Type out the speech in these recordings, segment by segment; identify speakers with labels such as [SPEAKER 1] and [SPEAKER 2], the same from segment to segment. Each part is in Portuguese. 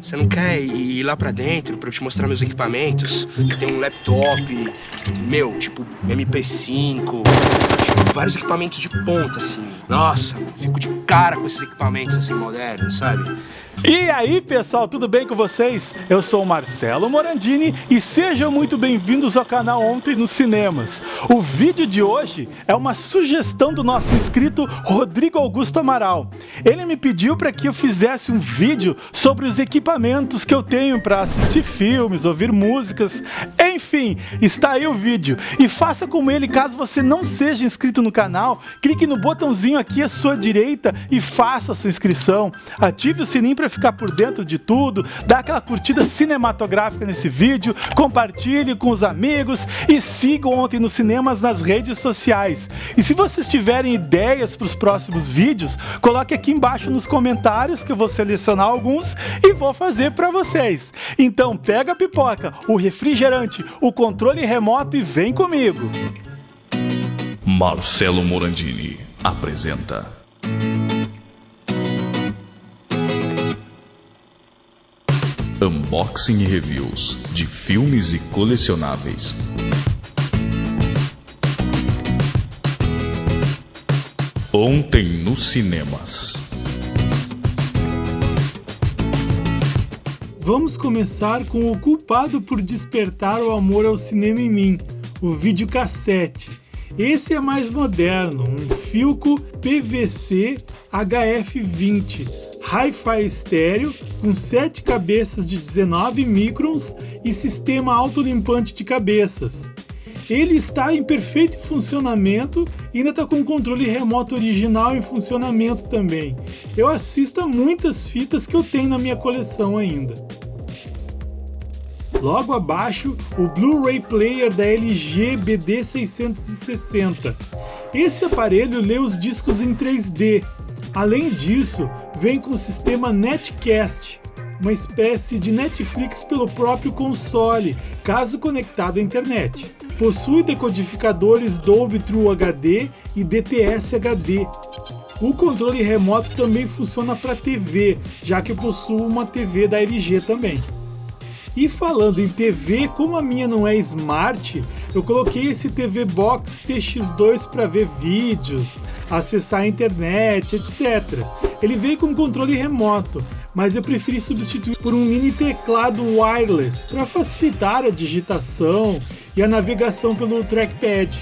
[SPEAKER 1] Você não quer ir lá pra dentro pra eu te mostrar meus equipamentos? Tenho um laptop, meu, tipo MP5, tipo, vários equipamentos de ponta, assim. Nossa, fico de cara com esses equipamentos assim modernos, sabe?
[SPEAKER 2] E aí pessoal, tudo bem com vocês? Eu sou o Marcelo Morandini e sejam muito bem-vindos ao canal Ontem nos Cinemas. O vídeo de hoje é uma sugestão do nosso inscrito Rodrigo Augusto Amaral. Ele me pediu para que eu fizesse um vídeo sobre os equipamentos que eu tenho para assistir filmes, ouvir músicas, enfim, está aí o vídeo. E faça como ele, caso você não seja inscrito no canal, clique no botãozinho aqui à sua direita e faça a sua inscrição. Ative o sininho para ficar por dentro de tudo, dá aquela curtida cinematográfica nesse vídeo, compartilhe com os amigos e siga Ontem nos Cinemas nas redes sociais. E se vocês tiverem ideias para os próximos vídeos, coloque aqui embaixo nos comentários que eu vou selecionar alguns e vou fazer para vocês. Então pega a pipoca, o refrigerante, o controle remoto e vem comigo.
[SPEAKER 3] Marcelo Morandini apresenta Unboxing e reviews de filmes e colecionáveis. Ontem nos cinemas.
[SPEAKER 2] Vamos começar com o culpado por despertar o amor ao cinema em mim, o videocassete. Esse é mais moderno, um Filco PVC HF20 Hi-Fi estéreo com 7 cabeças de 19 microns e sistema autolimpante de cabeças. Ele está em perfeito funcionamento e ainda está com o controle remoto original em funcionamento também. Eu assisto a muitas fitas que eu tenho na minha coleção ainda. Logo abaixo, o Blu-ray Player da LG BD660. Esse aparelho lê os discos em 3D. Além disso, vem com o sistema Netcast, uma espécie de Netflix pelo próprio console, caso conectado à internet. Possui decodificadores Dolby True HD e DTS HD. O controle remoto também funciona para TV, já que eu possuo uma TV da LG também. E falando em TV, como a minha não é smart, eu coloquei esse TV Box TX2 para ver vídeos, acessar a internet, etc. Ele veio com controle remoto, mas eu preferi substituir por um mini teclado wireless para facilitar a digitação e a navegação pelo trackpad.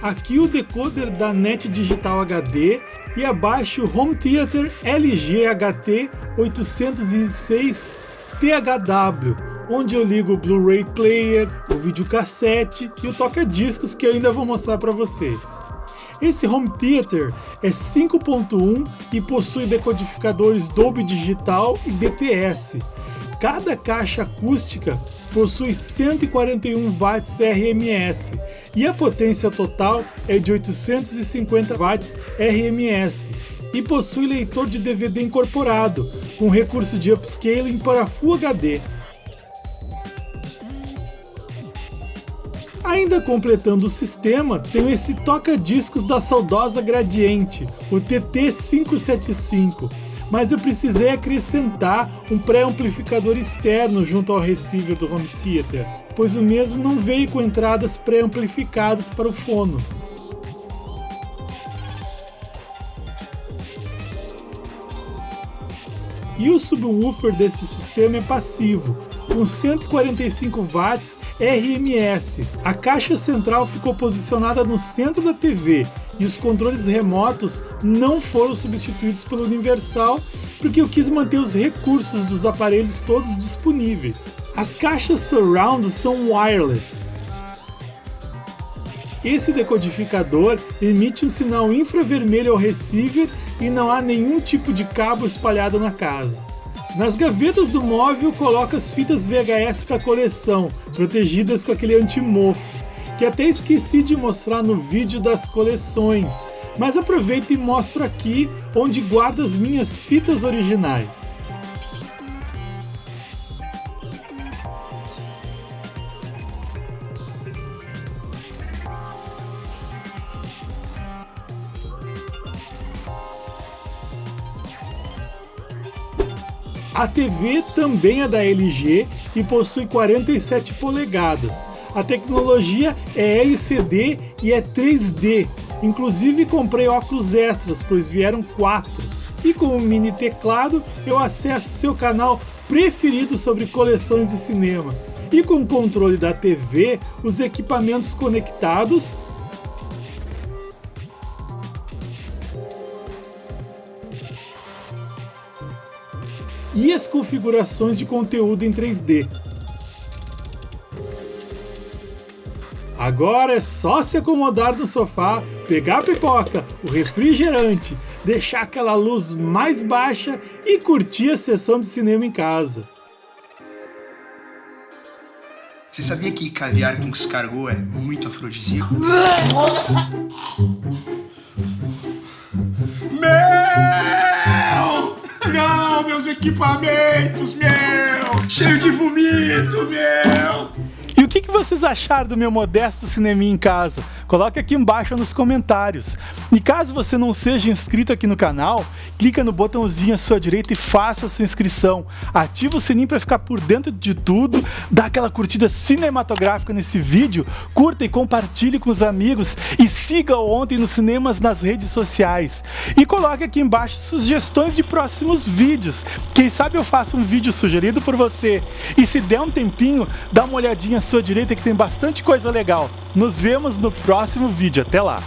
[SPEAKER 2] Aqui o decoder da NET Digital HD e abaixo o Home Theater LG HT 806 THW, onde eu ligo o Blu-ray player, o videocassete e o toca-discos que eu ainda vou mostrar para vocês. Esse home theater é 5.1 e possui decodificadores Dolby Digital e DTS. Cada caixa acústica possui 141 watts RMS e a potência total é de 850 watts RMS e possui leitor de DVD incorporado, com recurso de upscaling para Full HD. Ainda completando o sistema, tem esse toca-discos da saudosa Gradiente, o TT575, mas eu precisei acrescentar um pré-amplificador externo junto ao receiver do home theater, pois o mesmo não veio com entradas pré-amplificadas para o fono. E o subwoofer desse sistema é passivo, com 145 watts RMS. A caixa central ficou posicionada no centro da TV e os controles remotos não foram substituídos pelo Universal porque eu quis manter os recursos dos aparelhos todos disponíveis. As caixas surround são wireless, esse decodificador emite um sinal infravermelho ao receiver e não há nenhum tipo de cabo espalhado na casa. Nas gavetas do móvel coloca as fitas VHS da coleção, protegidas com aquele antimofo, que até esqueci de mostrar no vídeo das coleções, mas aproveito e mostro aqui onde guardo as minhas fitas originais. A TV também é da LG e possui 47 polegadas. A tecnologia é LCD e é 3D. Inclusive comprei óculos extras, pois vieram quatro. E com o mini teclado eu acesso seu canal preferido sobre coleções de cinema. E com o controle da TV, os equipamentos conectados e as configurações de conteúdo em 3D. Agora é só se acomodar no sofá, pegar a pipoca, o refrigerante, deixar aquela luz mais baixa e curtir a sessão de cinema em casa.
[SPEAKER 1] Você sabia que caviar com escargot é muito afrodisíaco? equipamentos, meu! Cheio de vomito, meu!
[SPEAKER 2] E o que, que vocês acharam do meu modesto cineminha em casa? Coloque aqui embaixo nos comentários. E caso você não seja inscrito aqui no canal, clica no botãozinho à sua direita e faça a sua inscrição. Ativa o sininho para ficar por dentro de tudo, dá aquela curtida cinematográfica nesse vídeo, curta e compartilhe com os amigos e siga o Ontem nos Cinemas nas redes sociais. E coloque aqui embaixo sugestões de próximos vídeos. Quem sabe eu faço um vídeo sugerido por você. E se der um tempinho, dá uma olhadinha à sua que tem bastante coisa legal. Nos vemos no próximo vídeo. Até lá!